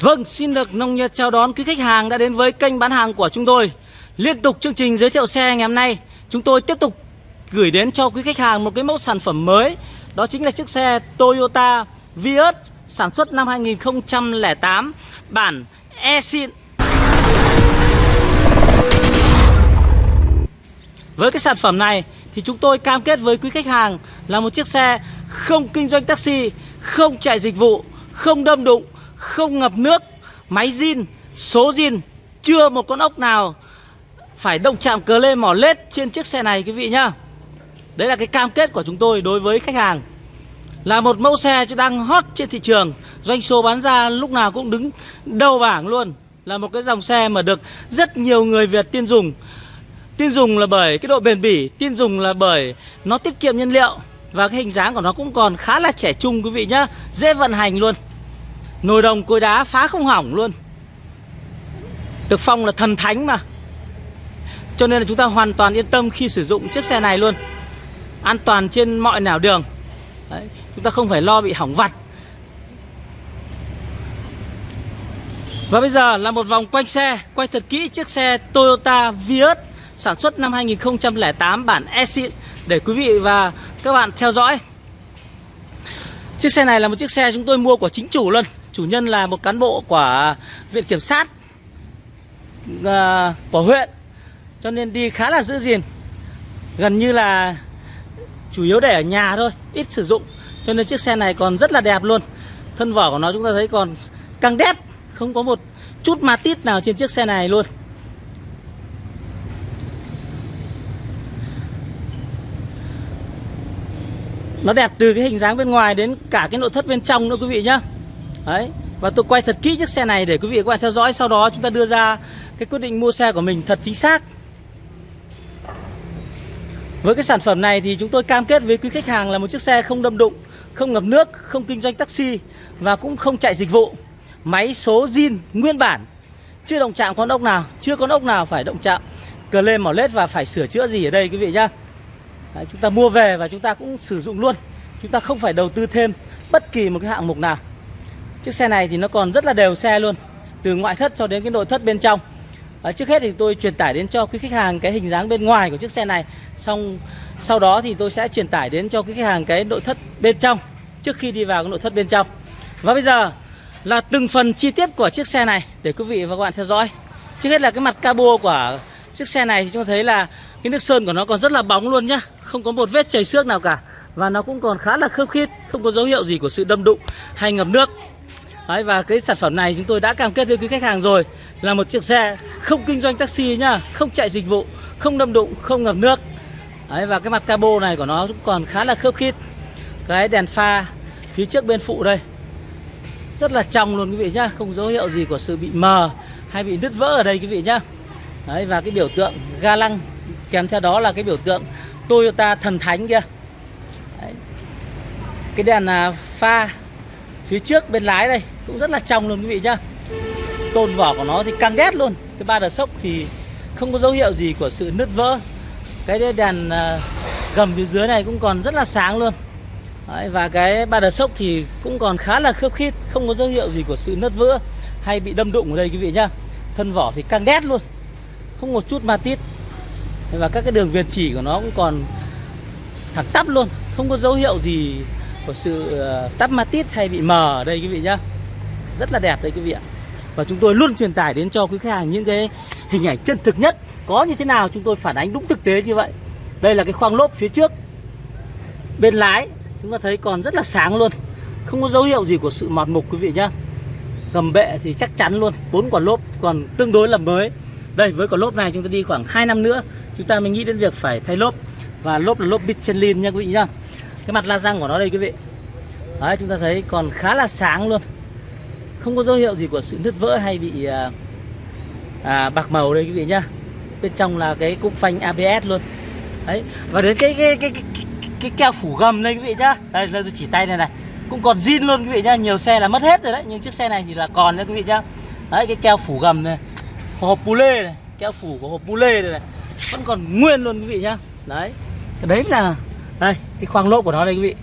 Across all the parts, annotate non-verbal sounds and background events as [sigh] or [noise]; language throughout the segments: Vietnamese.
Vâng, xin được nông nhiệt chào đón quý khách hàng đã đến với kênh bán hàng của chúng tôi. Liên tục chương trình giới thiệu xe ngày hôm nay, chúng tôi tiếp tục gửi đến cho quý khách hàng một cái mẫu sản phẩm mới. Đó chính là chiếc xe Toyota Vios sản xuất năm 2008, bản e-xịn. Với cái sản phẩm này thì chúng tôi cam kết với quý khách hàng là một chiếc xe không kinh doanh taxi, không chạy dịch vụ, không đâm đụng, không ngập nước, máy zin, số zin, chưa một con ốc nào phải động chạm cờ lê mỏ lết trên chiếc xe này quý vị nhá. Đấy là cái cam kết của chúng tôi đối với khách hàng. Là một mẫu xe đang hot trên thị trường, doanh số bán ra lúc nào cũng đứng đầu bảng luôn. Là một cái dòng xe mà được rất nhiều người Việt tin dùng. Tin dùng là bởi cái độ bền bỉ, tin dùng là bởi nó tiết kiệm nhiên liệu và cái hình dáng của nó cũng còn khá là trẻ trung quý vị nhá, dễ vận hành luôn. Nồi đồng cối đá phá không hỏng luôn. Được phong là thần thánh mà. Cho nên là chúng ta hoàn toàn yên tâm khi sử dụng chiếc xe này luôn. An toàn trên mọi nẻo đường. Đấy, Chúng ta không phải lo bị hỏng vặt. Và bây giờ là một vòng quanh xe. Quay thật kỹ chiếc xe Toyota Vios Sản xuất năm 2008 bản e-xịn Để quý vị và các bạn theo dõi. Chiếc xe này là một chiếc xe chúng tôi mua của chính chủ luôn. Chủ nhân là một cán bộ của Viện Kiểm sát uh, của huyện Cho nên đi khá là giữ gìn. Gần như là chủ yếu để ở nhà thôi Ít sử dụng Cho nên chiếc xe này còn rất là đẹp luôn. Thân vỏ của nó chúng ta thấy còn căng đét Không có một chút ma tít nào trên chiếc xe này luôn. Nó đẹp từ cái hình dáng bên ngoài đến cả cái nội thất bên trong nữa quý vị nhá. Đấy Và tôi quay thật kỹ chiếc xe này để quý vị các bạn theo dõi. Sau đó chúng ta đưa ra cái quyết định mua xe của mình thật chính xác. Với cái sản phẩm này thì chúng tôi cam kết với quý khách hàng là một chiếc xe không đâm đụng Không ngập nước, không kinh doanh taxi Và cũng không chạy dịch vụ. Máy số zin nguyên bản Chưa động chạm con ốc nào Chưa con ốc nào phải động chạm Cờ lên mỏ lết và phải sửa chữa gì ở đây quý vị nhá. Đấy, Chúng ta mua về và chúng ta cũng sử dụng luôn. Chúng ta không phải đầu tư thêm bất kỳ một cái hạng mục nào. Chiếc xe này thì nó còn rất là đều xe luôn Từ ngoại thất cho đến cái nội thất bên trong. À, Trước hết thì tôi truyền tải đến cho quý khách hàng cái hình dáng bên ngoài của chiếc xe này. Xong sau đó thì tôi sẽ truyền tải đến cho quý khách hàng cái nội thất bên trong Trước khi đi vào cái nội thất bên trong. Và bây giờ là từng phần chi tiết của chiếc xe này Để quý vị và các bạn theo dõi. Trước hết là cái mặt cabo của chiếc xe này thì chúng ta thấy là cái nước sơn của nó còn rất là bóng luôn nhá. Không có một vết chảy xước nào cả. Và nó cũng còn khá là khớp khít Không có dấu hiệu gì của sự đâm đụng hay ngập nước. Đấy, và cái sản phẩm này chúng tôi đã cam kết với quý khách hàng rồi Là một chiếc xe không kinh doanh taxi nhá Không chạy dịch vụ, không đâm đụng, không ngập nước. Đấy, Và cái mặt cabo này của nó cũng còn khá là khớp khít. Cái đèn pha phía trước bên phụ đây. Rất là trong luôn quý vị nhá Không dấu hiệu gì của sự bị mờ hay bị nứt vỡ ở đây quý vị nhá. Đấy, Và cái biểu tượng ga lăng Kèm theo đó là cái biểu tượng Toyota thần thánh kia Đấy. Cái đèn à, pha phía trước bên lái đây cũng rất là trong luôn quý vị nhá. Tôn vỏ của nó thì căng đét luôn. Cái ba đợt sốc thì không có dấu hiệu gì của sự nứt vỡ. Cái đèn à, gầm phía dưới này cũng còn rất là sáng luôn. Đấy, và cái ba đợt sốc thì cũng còn khá là khớp khít không có dấu hiệu gì của sự nứt vỡ hay bị đâm đụng ở đây quý vị nhá. Thân vỏ thì căng đét luôn không một chút ma tít. Và các cái đường viền chỉ của nó cũng còn thẳng tắp luôn không có dấu hiệu gì của sự ờ, tắp ma tít hay bị mờ ở đây quý vị nhá. Rất là đẹp đây quý vị ạ. Và chúng tôi luôn truyền tải đến cho quý khách hàng những cái hình ảnh chân thực nhất. Có như thế nào chúng tôi phản ánh đúng thực tế như vậy. Đây là cái khoang lốp phía trước. Bên lái, chúng ta thấy còn rất là sáng luôn. Không có dấu hiệu gì của sự mọt mục quý vị nhá. Gầm bệ thì chắc chắn luôn. Bốn quả lốp còn tương đối là mới. Đây, với quả lốp này chúng ta đi khoảng 2 năm nữa. Chúng ta mới nghĩ đến việc phải thay lốp. Và lốp là lốp Michelin nha quý vị nhá cái mặt la răng của nó đây quý vị. Đấy chúng ta thấy còn khá là sáng luôn. Không có dấu hiệu gì của sự nứt vỡ hay bị à, à, bạc màu đây quý vị nhá. Bên trong là cái cục phanh ABS luôn. Đấy và đến cái cái cái, cái, cái, cái keo phủ gầm đây quý vị nhá. Đây là tôi chỉ tay này này. Cũng còn zin luôn quý vị nhá. Nhiều xe là mất hết rồi đấy nhưng chiếc xe này thì là còn đấy quý vị nhá. Đấy cái keo phủ gầm này hộp pu lê này keo phủ của hộp pu lê này, này vẫn còn nguyên luôn quý vị nhá. Đấy cái đấy là đây cái khoang lốp của nó đây quý vị.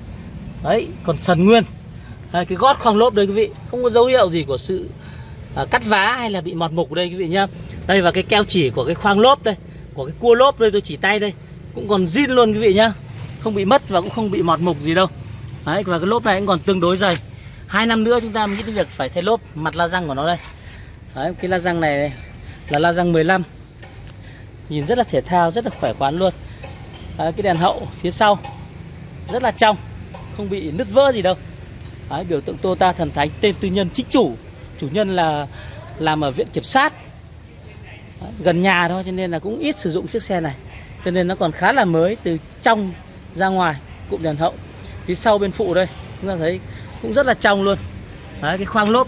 Đấy còn sần nguyên. Đây, cái gót khoang lốp đây quý vị. Không có dấu hiệu gì của sự à, cắt vá hay là bị mọt mục đây quý vị nhá. Đây và cái keo chỉ của cái khoang lốp đây của cái cua lốp đây tôi chỉ tay đây. Cũng còn zin luôn quý vị nhá. Không bị mất và cũng không bị mọt mục gì đâu. Đấy và cái lốp này cũng còn tương đối dày. Hai năm nữa chúng ta mới nghĩ đến việc phải thay lốp mặt la răng của nó đây. Đấy cái la răng này là la răng 15 nhìn rất là thể thao rất là khỏe khoắn luôn đấy, cái đèn hậu phía sau rất là trong không bị nứt vỡ gì đâu. Đấy, biểu tượng Toyota thần thánh tên tư nhân chính chủ chủ nhân là làm ở viện kiểm sát. Đấy, gần nhà thôi cho nên là cũng ít sử dụng chiếc xe này. Cho nên nó còn khá là mới từ trong ra ngoài cụm đèn hậu. Phía sau bên phụ đây chúng ta thấy cũng rất là trong luôn. Đấy, cái khoang lốp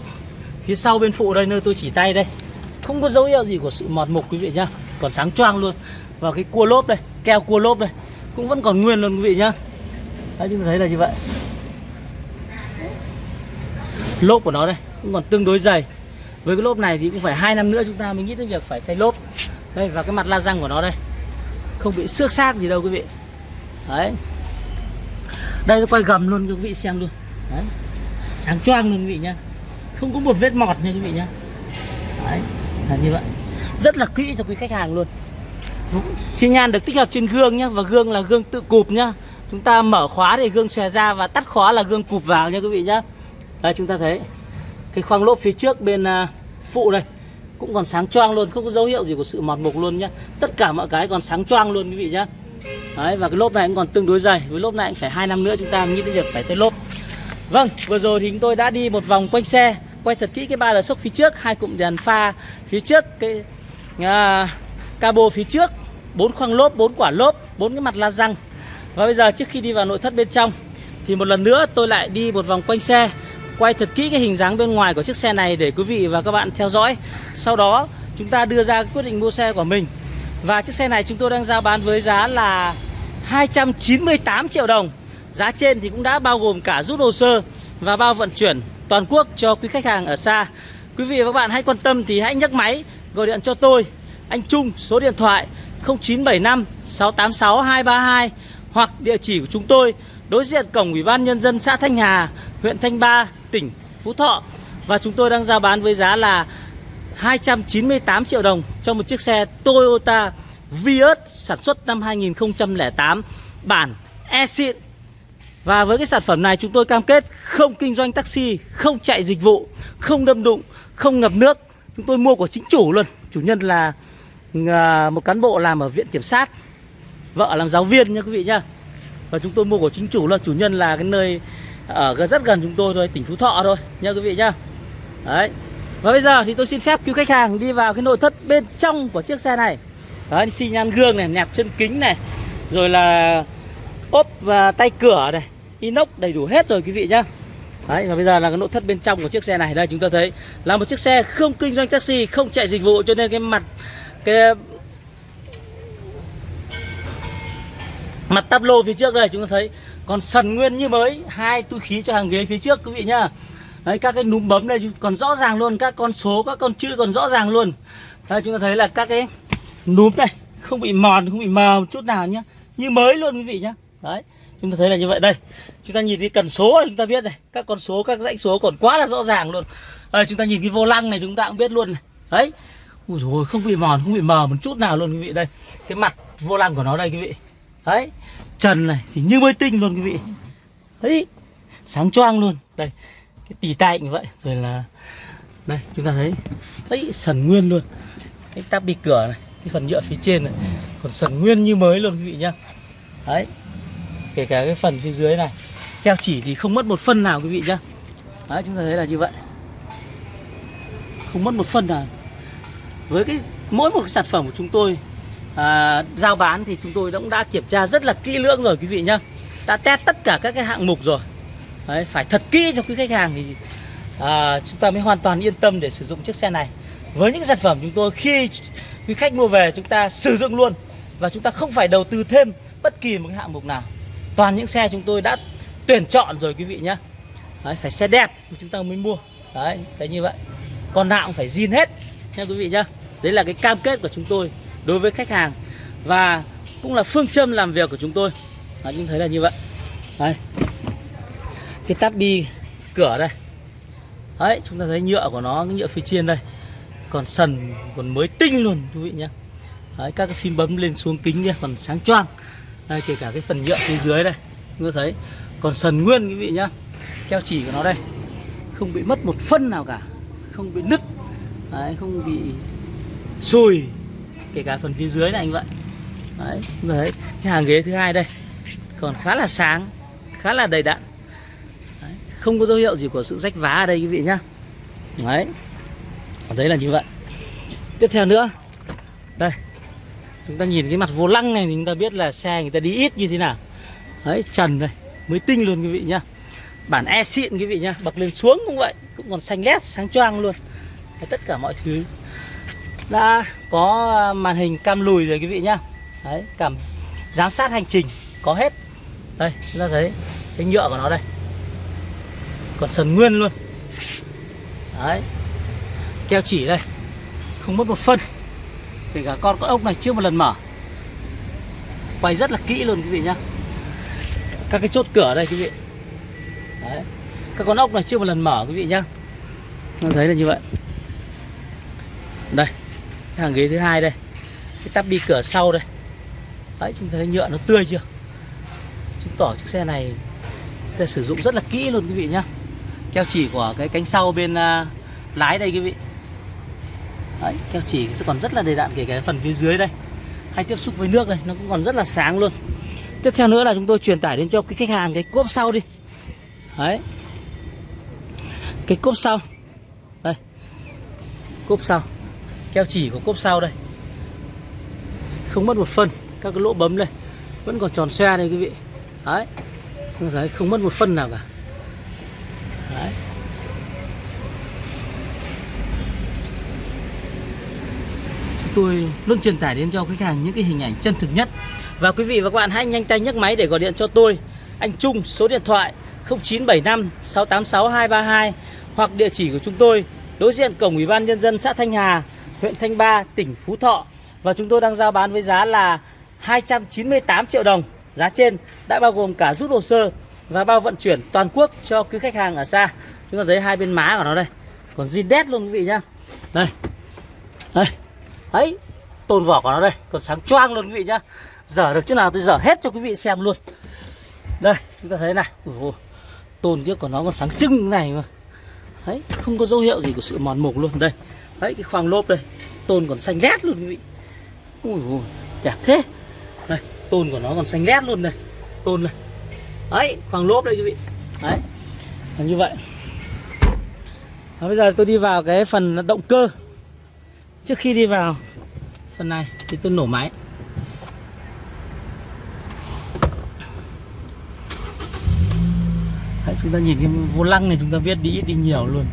phía sau bên phụ đây nơi tôi chỉ tay đây. Không có dấu hiệu gì của sự mọt mục quý vị nhá. Còn sáng choang luôn. Và cái cua lốp đây keo cua lốp đây. Cũng vẫn còn nguyên luôn quý vị nhá. Đấy, chúng ta thấy là như vậy. Lốp của nó đây, cũng còn tương đối dày. Với cái lốp này thì cũng phải hai năm nữa chúng ta mới nghĩ đến việc phải thay lốp. Đây, và cái mặt la răng của nó đây, không bị xước xác gì đâu quý vị. Đấy. Đây, nó quay gầm luôn cho quý vị xem luôn. Đấy. Sáng choang luôn quý vị nhá. Không có một vết mọt nha quý vị nhá. Đấy, là như vậy. Rất là kỹ cho quý khách hàng luôn xi nhan được tích hợp trên gương nhá và gương là gương tự cụp nhá. Chúng ta mở khóa thì gương xòe ra và tắt khóa là gương cụp vào nha quý vị nhá. Đây chúng ta thấy cái khoang lốp phía trước bên à, phụ đây cũng còn sáng choang luôn không có dấu hiệu gì của sự mọt mục luôn nhá. Tất cả mọi cái còn sáng choang luôn quý vị nhá. Đấy, và cái lốp này cũng còn tương đối dày với lốp này cũng phải hai năm nữa chúng ta nghĩ đến việc phải thay lốp. Vâng vừa rồi thì chúng tôi đã đi một vòng quanh xe quay thật kỹ cái ba lờ sốc phía trước hai cụm đèn pha phía trước cái à, cabo phía trước bốn khoang lốp, bốn quả lốp, bốn cái mặt la răng. Và bây giờ trước khi đi vào nội thất bên trong, thì một lần nữa tôi lại đi một vòng quanh xe, quay thật kỹ cái hình dáng bên ngoài của chiếc xe này để quý vị và các bạn theo dõi. Sau đó, chúng ta đưa ra quyết định mua xe của mình. Và chiếc xe này chúng tôi đang giao bán với giá là 298 triệu đồng. Giá trên thì cũng đã bao gồm cả rút hồ sơ và bao vận chuyển toàn quốc cho quý khách hàng ở xa. Quý vị và các bạn hãy quan tâm thì hãy nhấc máy, gọi điện cho tôi. Anh Trung, số điện thoại 0975 686 232 Hoặc địa chỉ của chúng tôi đối diện cổng Ủy ban Nhân dân xã Thanh Hà, huyện Thanh Ba, tỉnh Phú Thọ Và chúng tôi đang giao bán với giá là 298 triệu đồng cho một chiếc xe Toyota Vios sản xuất năm 2008 bản e-xịn và với cái sản phẩm này chúng tôi cam kết không kinh doanh taxi, không chạy dịch vụ, không đâm đụng, không ngập nước. Chúng tôi mua của chính chủ luôn. Chủ nhân là À, một cán bộ làm ở viện kiểm sát. Vợ làm giáo viên nha quý vị nhá. Và chúng tôi mua của chính chủ luôn. Chủ nhân là cái nơi ở rất gần chúng tôi thôi, tỉnh Phú Thọ thôi nha quý vị nhá. Đấy. Và bây giờ thì tôi xin phép cứu khách hàng đi vào cái nội thất bên trong của chiếc xe này. Đấy, xi nhan gương này, nẹp chân kính này, rồi là ốp và tay cửa này, inox đầy đủ hết rồi quý vị nhá Đấy, và bây giờ là cái nội thất bên trong của chiếc xe này đây chúng ta thấy là một chiếc xe không kinh doanh taxi không chạy dịch vụ cho nên cái mặt cái mặt tắp lô phía trước đây chúng ta thấy còn sần nguyên như mới hai túi khí cho hàng ghế phía trước quý vị nhá. Đấy các cái núm bấm đây còn rõ ràng luôn các con số các con chữ còn rõ ràng luôn. Đây chúng ta thấy là các cái núm này không bị mòn không bị mờ một chút nào nhá. Như mới luôn quý vị nhá. Đấy chúng ta thấy là như vậy. Đây chúng ta nhìn cái cần số này chúng ta biết này. Các con số các dãy số còn quá là rõ ràng luôn. Đây, chúng ta nhìn cái vô lăng này chúng ta cũng biết luôn này. Đấy ui rồi không bị mòn, không bị mờ một chút nào luôn quý vị. Đây, cái mặt vô lăng của nó đây quý vị. Đấy, trần này thì như mới tinh luôn quý vị. Đấy, sáng choang luôn. Đây, cái tỉ tay như vậy. Rồi là, đây, chúng ta thấy đấy sần nguyên luôn. Cái tắp bị cửa này, cái phần nhựa phía trên này, còn sần nguyên như mới luôn quý vị nhá. Đấy, kể cả cái phần phía dưới này. Keo chỉ thì không mất một phân nào quý vị nhá. Đấy, chúng ta thấy là như vậy. Không mất một phân nào với cái mỗi một cái sản phẩm của chúng tôi à, giao bán thì chúng tôi cũng đã kiểm tra rất là kỹ lưỡng rồi quý vị nhá. Đã test tất cả các cái hạng mục rồi. Đấy, phải thật kỹ cho quý khách hàng thì à, chúng ta mới hoàn toàn yên tâm để sử dụng chiếc xe này. Với những sản phẩm chúng tôi khi quý khách mua về chúng ta sử dụng luôn và chúng ta không phải đầu tư thêm bất kỳ một cái hạng mục nào. Toàn những xe chúng tôi đã tuyển chọn rồi quý vị nhá. Đấy, phải xe đẹp thì chúng ta mới mua. Đấy cái như vậy. Con nào cũng phải zin hết nha quý vị nhá đấy là cái cam kết của chúng tôi đối với khách hàng và cũng là phương châm làm việc của chúng tôi. Đấy, chúng thấy là như vậy. Đấy. Cái tắp bi cửa đây. Đấy chúng ta thấy nhựa của nó cái nhựa phía trên đây. Còn sần còn mới tinh luôn quý vị nhé đấy, các cái phím bấm lên xuống kính kia còn sáng choang. Đây kể cả cái phần nhựa phía dưới đây chúng ta thấy. Còn sần nguyên quý vị nhá. Keo chỉ của nó đây. Không bị mất một phân nào cả. Không bị nứt đấy, không bị sùi kể cả phần phía dưới này anh vậy. Đấy, đấy cái hàng ghế thứ hai đây. Còn khá là sáng khá là đầy đặn. Đấy, không có dấu hiệu gì của sự rách vá ở đây quý vị nhá. Đấy đấy là như vậy. Tiếp theo nữa. Đây chúng ta nhìn cái mặt vô lăng này thì chúng ta biết là xe người ta đi ít như thế nào. Đấy trần đây mới tinh luôn quý vị nhá. Bản e xịn quý vị nhá bật lên xuống cũng vậy cũng còn xanh lét sáng choang luôn đấy, tất cả mọi thứ. Đã có à, màn hình cam lùi rồi quý vị nhá. Đấy cảm giám sát hành trình có hết. Đây chúng ta thấy cái nhựa của nó đây. Còn sần nguyên luôn. Đấy keo chỉ đây. Không mất một phân. Kể cả con con ốc này chưa một lần mở. Quay rất là kỹ luôn quý vị nhá. Các cái chốt cửa đây quý vị. Đấy các con ốc này chưa một lần mở quý vị nhá. Nó thấy là như vậy đây cái hàng ghế thứ hai đây. Cái tắp đi cửa sau đây. Đấy chúng ta thấy nhựa nó tươi chưa? Chứng tỏ chiếc xe này ta sử dụng rất là kỹ luôn quý vị nhá. Keo chỉ của cái cánh sau bên uh, lái đây quý vị. Đấy, keo chỉ sẽ còn rất là đầy đạn kể cả phần phía dưới đây. Hay tiếp xúc với nước đây nó cũng còn rất là sáng luôn. Tiếp theo nữa là chúng tôi truyền tải đến cho cái khách hàng cái cốp sau đi. Đấy. Cái cốp sau. Đây. Cốp sau keo chỉ của cốp sau đây? Không mất một phân các cái lỗ bấm đây. Vẫn còn tròn xe đây quý vị. Đấy. Thấy không mất một phân nào cả. Đấy. Chúng tôi luôn truyền tải đến cho khách hàng những cái hình ảnh chân thực nhất. Và quý vị và các bạn hãy nhanh tay nhấc máy để gọi điện cho tôi. Anh Trung số điện thoại 0975 686 232 hoặc địa chỉ của chúng tôi đối diện cổng Ủy ban nhân dân xã Thanh Hà, huyện Thanh Ba, tỉnh Phú Thọ và chúng tôi đang giao bán với giá là 298 triệu đồng. Giá trên đã bao gồm cả rút hồ sơ và bao vận chuyển toàn quốc cho quý khách hàng ở xa. Chúng ta thấy hai bên má của nó đây. Còn zin đét luôn quý vị nhá. Đây. Đây. Đấy. Tôn vỏ của nó đây, còn sáng choang luôn quý vị nhá. Dở được chỗ nào tôi dở hết cho quý vị xem luôn. Đây, chúng ta thấy này. Ủa, tôn kia của nó còn sáng trưng này mà. Đấy, không có dấu hiệu gì của sự mòn mục luôn đây. Đấy cái khoang lốp đây, tôn còn xanh lét luôn quý vị. Ui ui, đẹp thế. Đây, tôn của nó còn xanh lét luôn này. Tôn này. Đấy, khoang lốp đây quý vị. Đấy. Là như vậy. Và bây giờ tôi đi vào cái phần động cơ. Trước khi đi vào phần này thì tôi nổ máy. Đấy, chúng ta nhìn cái vô lăng này chúng ta biết đi ít đi nhiều luôn.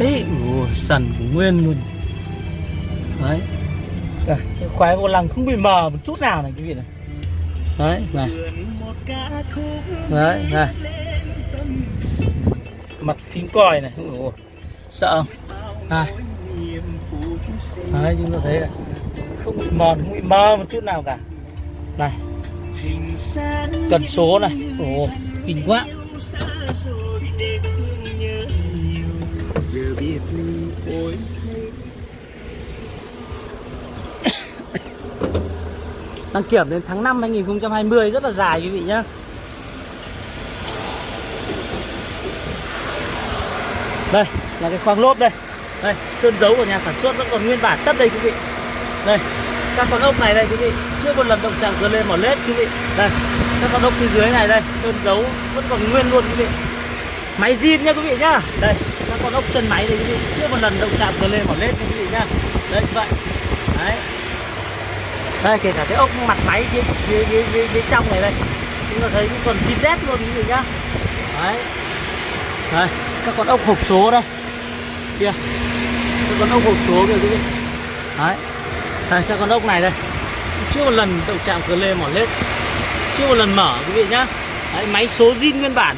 Thế, ồ, sần của nguyên luôn. Đấy. à, cái khoái vô lăng không bị mờ một chút nào này quý vị này. Đấy, này. Đấy, này. Mặt phím còi này. Ồ, sợ không? Này. Đấy, chúng ta thấy này. Không bị mòn, không bị mờ một chút nào cả. Này. Cần số này. Ồ, kinh quá giờ biết ly ôi. [coughs] Đăng kiểm đến tháng 5 2020 rất là dài quý vị nhá. Đây, là cái khoang lốp đây. Đây, sơn dấu của nhà sản xuất vẫn còn nguyên bản tất đây quý vị. Đây, các con ốc này đây quý vị. Chưa một lần động chạm cửa lên mỏ lết quý vị. Đây, các con ốc phía dưới này đây, sơn dấu vẫn còn nguyên luôn quý vị. Máy zin nha quý vị nhá. Đây con ốc chân máy đây quý vị. Chưa một lần động chạm cơ lên mỏ lết quý vị nhá. Đây vậy. Đấy. Đây kể cả cái ốc mặt máy phía, phía, phía, phía, phía trong này đây chúng ta thấy còn zin rét luôn quý vị nhá. Đấy. Đây các con ốc hộp số đây. Kia. Các con ốc hộp số kìa quý vị. Đấy. Đây các con ốc này đây. Chưa một lần động chạm cửa lê mỏ lết. Chưa một lần mở quý vị nhá. Đấy, máy số zin nguyên bản.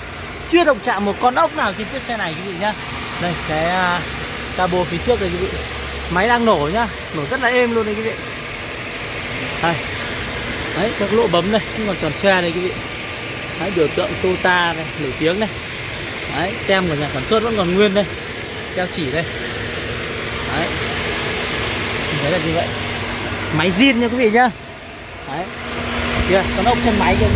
Chưa động chạm một con ốc nào trên chiếc xe này quý vị nhá đây cái uh, cabo phía trước đây quý vị. Máy đang nổ nhá. Nổ rất là êm luôn đây quý vị. Đây. Đấy các lỗ bấm đây. Không còn tròn xe đây quý vị. Đấy biểu tượng Toyota này nổi tiếng này Đấy, tem của nhà sản xuất vẫn còn nguyên đây. Keo chỉ đây. Đấy. Mình là như vậy. Máy zin nha quý vị nhá. Đấy. Kìa, con ốc chân máy kia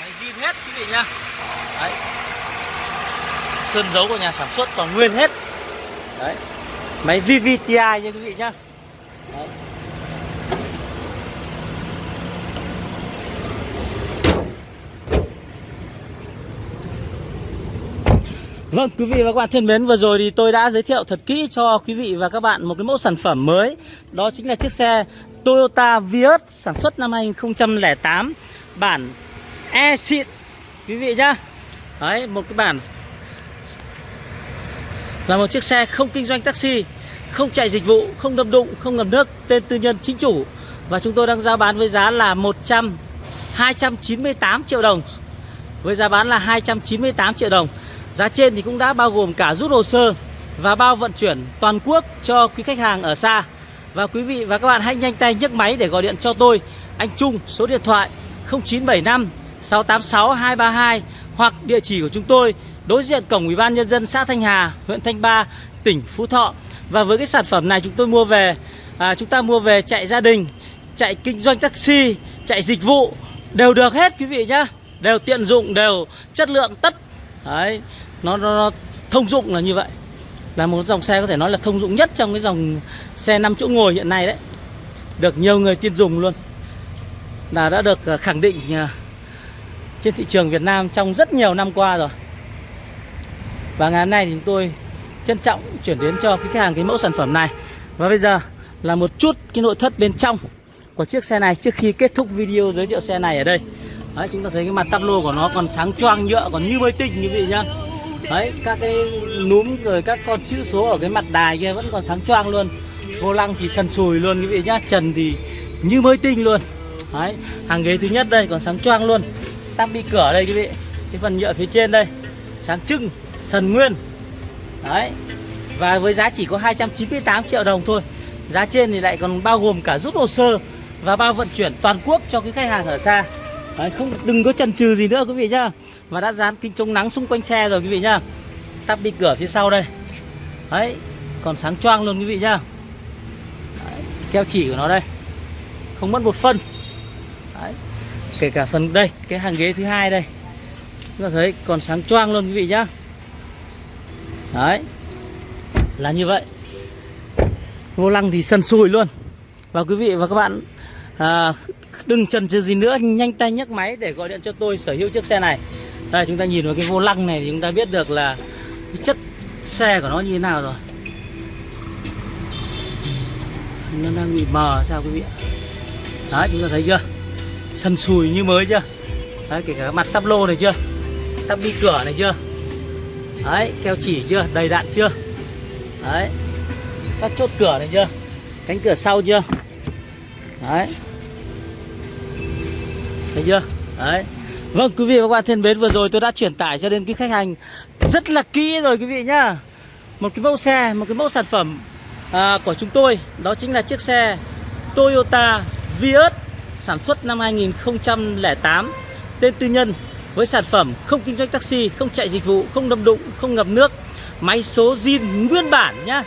Máy zin hết quý vị nhá Đấy Sơn dấu của nhà sản xuất còn nguyên hết. Đấy. Máy VVTi nha quý vị nhá. Đấy. Vâng quý vị và các bạn thân mến, Vừa rồi thì tôi đã giới thiệu thật kỹ cho quý vị và các bạn Một cái mẫu sản phẩm mới. Đó chính là chiếc xe Toyota Vios Sản xuất năm 2008 Bản E xịn Quý vị nhá. Đấy, một cái bản là một chiếc xe không kinh doanh taxi Không chạy dịch vụ Không đâm đụng Không ngầm nước Tên tư nhân chính chủ. Và chúng tôi đang giao bán với giá là 100 298 triệu đồng. Với giá bán là 298 triệu đồng. Giá trên thì cũng đã bao gồm cả rút hồ sơ và bao vận chuyển toàn quốc cho quý khách hàng ở xa. Và quý vị và các bạn hãy nhanh tay nhấc máy để gọi điện cho tôi, anh Trung, số điện thoại 0975 686 232 hoặc địa chỉ của chúng tôi đối diện cổng Ủy ban nhân dân xã Thanh Hà, huyện Thanh Ba, tỉnh Phú Thọ. Và với cái sản phẩm này chúng tôi mua về à, chúng ta mua về chạy gia đình, chạy kinh doanh taxi, chạy dịch vụ đều được hết quý vị nhá. Đều tiện dụng, đều chất lượng tất. Đấy, nó, nó, nó thông dụng là như vậy. Là một dòng xe có thể nói là thông dụng nhất trong cái dòng xe 5 chỗ ngồi hiện nay đấy. Được nhiều người tin dùng luôn. Là đã được à, khẳng định à, trên thị trường Việt Nam trong rất nhiều năm qua rồi. Và ngày hôm nay thì chúng tôi trân trọng chuyển đến cho khách hàng cái mẫu sản phẩm này. Và bây giờ là một chút cái nội thất bên trong của chiếc xe này trước khi kết thúc video giới thiệu xe này ở đây. Đấy, chúng ta thấy cái mặt tắp lô của nó còn sáng choang nhựa còn như mới tinh như vậy nhá. Đấy, các cái núm rồi các con chữ số ở cái mặt đài kia vẫn còn sáng choang luôn. Vô lăng thì sần sùi luôn quý vị nhá Trần thì như mới tinh luôn. Đấy, hàng ghế thứ nhất đây còn sáng choang luôn. Tắp bi cửa đây quý vị Cái phần nhựa phía trên đây Sáng trưng, sần nguyên. Đấy. Và với giá chỉ có 298 triệu đồng thôi. Giá trên thì lại còn bao gồm cả rút hồ sơ Và bao vận chuyển toàn quốc cho cái khách hàng ở xa. Đấy, không đừng có chần chừ gì nữa quý vị nhá. Và đã dán kính chống nắng xung quanh xe rồi quý vị nhá. Tắp đi cửa phía sau đây. Đấy còn sáng choang luôn quý vị nhá. Đấy, keo chỉ của nó đây. Không mất một phân. Đấy. kể cả phần đây cái hàng ghế thứ hai đây. Chúng ta thấy còn sáng choang luôn quý vị nhá đấy. Là như vậy. Vô lăng thì sần sùi luôn. Và quý vị và các bạn à, đừng chần chừ gì nữa nhanh tay nhấc máy để gọi điện cho tôi sở hữu chiếc xe này. Đây chúng ta nhìn vào cái vô lăng này thì chúng ta biết được là cái chất xe của nó như thế nào rồi. Nó đang bị mờ sao quý vị ạ? Đấy chúng ta thấy chưa? Sần sùi như mới chưa? Đấy kể cả mặt tắp lô này chưa? Tắp bi cửa này chưa? Đấy keo chỉ chưa? Đầy đạn chưa? Đấy. Các chốt cửa này chưa? Cánh cửa sau chưa? Đấy. Thấy chưa? Đấy. Vâng quý vị và các bạn thân mến vừa rồi tôi đã truyền tải cho đến cái khách hàng rất là kỹ rồi quý vị nhá. Một cái mẫu xe một cái mẫu sản phẩm à, của chúng tôi. Đó chính là chiếc xe Toyota Vios sản xuất năm 2008 tên tư nhân với sản phẩm không kinh doanh taxi không chạy dịch vụ không đâm đụng không ngập nước máy số zin nguyên bản nhá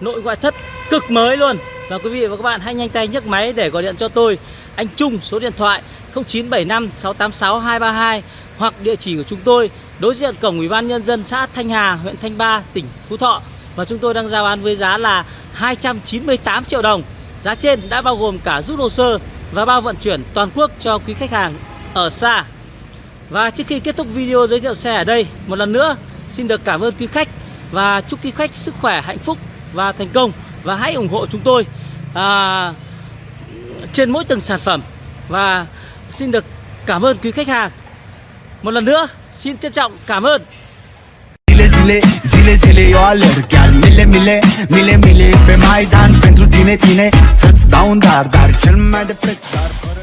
nội ngoại thất cực mới luôn và quý vị và các bạn hãy nhanh tay nhấc máy để gọi điện cho tôi anh Trung số điện thoại 0975 686 232 hoặc địa chỉ của chúng tôi đối diện cổng Ủy ban nhân dân xã Thanh Hà, huyện Thanh Ba, tỉnh Phú Thọ và chúng tôi đang giao bán với giá là 298 triệu đồng. Giá trên đã bao gồm cả rút hồ sơ và bao vận chuyển toàn quốc cho quý khách hàng ở xa. Và trước khi kết thúc video giới thiệu xe ở đây, một lần nữa xin được cảm ơn quý khách và chúc quý khách sức khỏe, hạnh phúc và thành công. Và hãy ủng hộ chúng tôi à, trên mỗi từng sản phẩm. Và xin được cảm ơn quý khách hàng. Một lần nữa xin trân trọng cảm ơn. Zile, zile, zile, eu alerg Chiar mile, mile, mile, mile Pe Maidan pentru tine, tine. Să-ți dau un dar, dar cel mai de preț Dar fără